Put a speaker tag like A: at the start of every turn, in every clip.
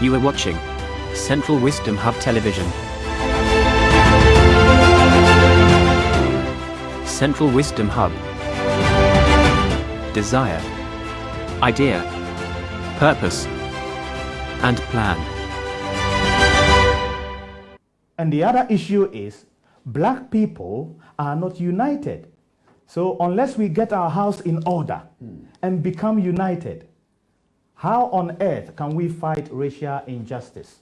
A: You are watching Central Wisdom Hub Television. Central Wisdom Hub. Desire, idea, purpose, and plan.
B: And the other issue is black people are not united. So unless we get our house in order and become united, how on earth can we fight racial injustice?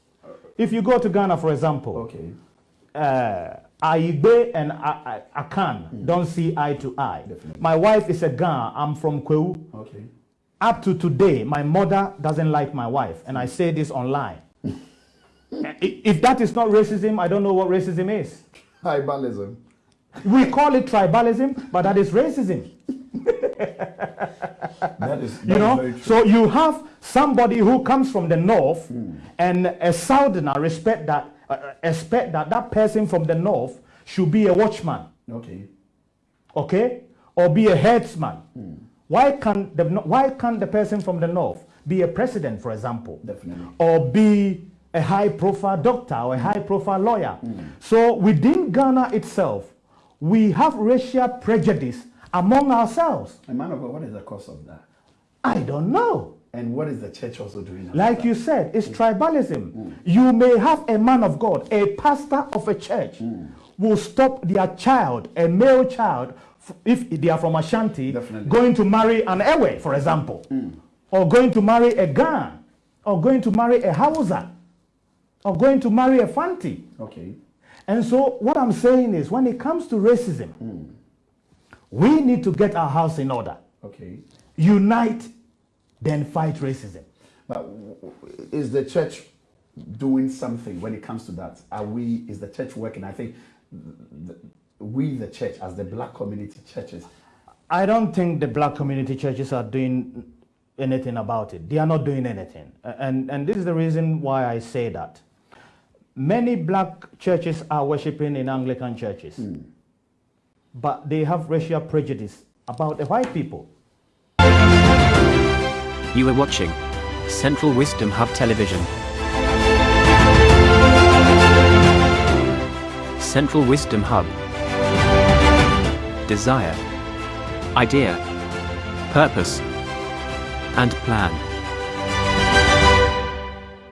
B: If you go to Ghana, for example,
C: Okay.
B: uh, Aigbe and A- Akan don't see eye to eye.
C: Definitely.
B: My wife is a Ghana. I'm from Kwewu.
C: Okay.
B: Up to today, my mother doesn't like my wife, and I say this online. If that is not racism, I don't know what racism is.
C: Tribalism.
B: We call it tribalism, but that is racism.
C: That is,
B: You know, so you have somebody who comes from the north, hmm. and a southerner respect that, uh, expect that that person from the north should be a watchman,
C: Okay.
B: okay, or be a headsman. Hmm. Why can't the why can't the person from the north be a president, for example?
C: Definitely.
B: or be a high profile doctor or a high profile lawyer. Hmm. So within Ghana itself, we have racial prejudice among ourselves.
C: And man of God, what is the cause of that?
B: I don't know.
C: And what is the church also doing?
B: Like you said, it's mm. tribalism. Mm. You may have a man of God, a pastor of a church, mm. will stop their child, a male child, if they are from Ashanti,
C: Definitely.
B: going to marry an Ewe, for example, or going to marry a Gan, or going to marry a Hausa, or going to marry a Fanti.
C: Okay.
B: And so, what I'm saying is, when it comes to racism, we need to get our house in order,
C: Okay.
B: unite, then fight racism.
C: But is the church doing something when it comes to that? Are we? Is the church working? I think th- we, the church, as the black community churches,
B: I don't think the black community churches are doing anything about it. They are not doing anything. And, and this is the reason why I say that. Many black churches are worshiping in Anglican churches, hmm. But they have racial prejudice about the white people.
A: You are watching Central Wisdom Hub Television. Central Wisdom Hub. Desire, idea, purpose, and plan.